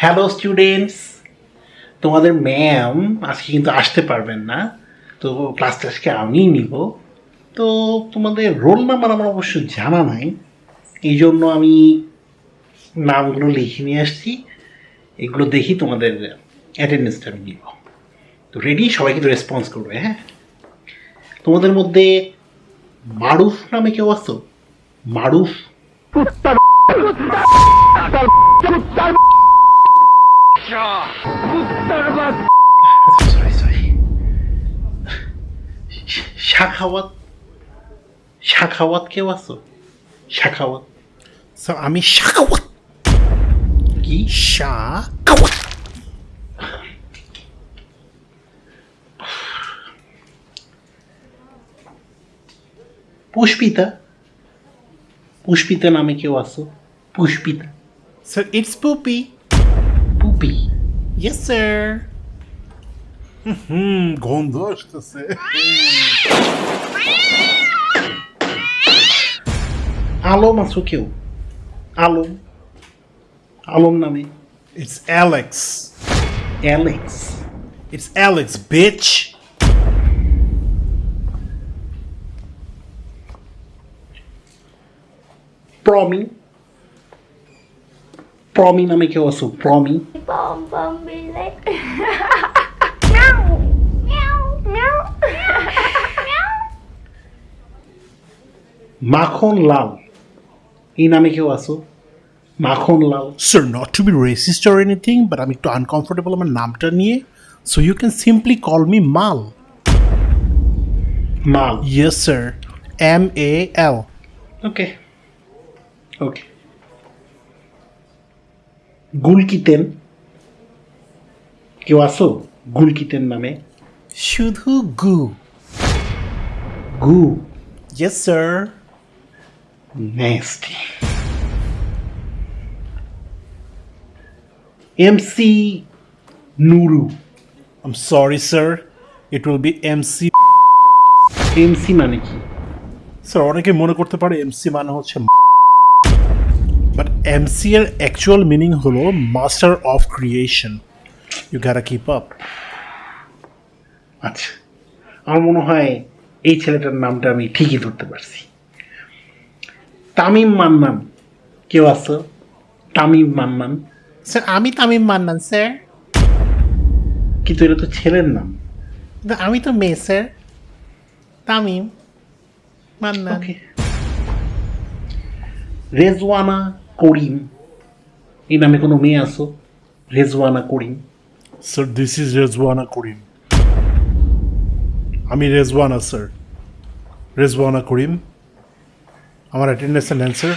Hello students তোমাদের ma'am আজকে কিন্তু আসতে পারবেন না। তো ক্লাস আজকে আমিই নিব। তো তোমাদের রোল নাম্বার আমার অবশ্য জানা নাই। এই জন্য আমি নামগুলো লিখে নিয়ে আসছি। এগুলো দেখি তোমাদের অ্যাটেন্ডেন্সটা আমি নিব। তো রেডি সবাই কিন্তু রেসপন্স করবে হ্যাঁ? তোমাদের মধ্যে মারুফ নামে কেউ আছো? মারুফ? শাখাওয়াত শাখাওয়াত কেউ আছো? শাখাওয়াত। স্যার আমি শাকাওয়াত কি? শাকাওয়াত পুষ্পিতা। পুষ্পিতা নামে কেউ আছো? Pushpita. Sir it's Pupi Yes, sir. Hmm, Gondoştası. Alô, Masukio. Alô. Alô, Nami. It's Alex. Alex. It's Alex, bitch. Promi. Alex beach Promi Promi নামে কেউ আছো Promi Bom bom be like meow meow meow meow মাখন লাল এই নামে কেউ আছো Makhan Lal sir not to be racist or anything but আমি একটু আনকমফোর্টেবল আমার নামটা নিয়ে so you can simply call me Mal Mal yes sir M A L okay okay গুলকিতেন কেউ আছো? গুলকিতেন নামে। শুধু গু। গু। Yes sir nasty MC Nuru um sorry sir it will be MC MC মানে কি? স্যার অনেকে মনে করতে পারে এমসি মানে হচ্ছে বাট এমসি এর অ্যাকচুয়াল মিনিং হলো master of creation you gotta keep up আচ্ছা আমার মনে হয় এই ছেলেটার নামটা আমি ঠিকই ধরতে পারছি। তামিম মান্নান কেউ আছে? তামিম মান্নান। স্যার আমি তামিম মান্নান স্যার কিন্তু এটা তো ছেলের নাম। আমি তো মেয়ে স্যার তামিম মান্নান। রেজওয়ানা করিম এই নামে কোনো মেয়ে আছো Rezwana Karim sir this is Rezwana Karim আমি রেজওয়ানা স্যার রেজওয়ানা করিম আমার অ্যাটেন্ডেন্স অ্যান্সার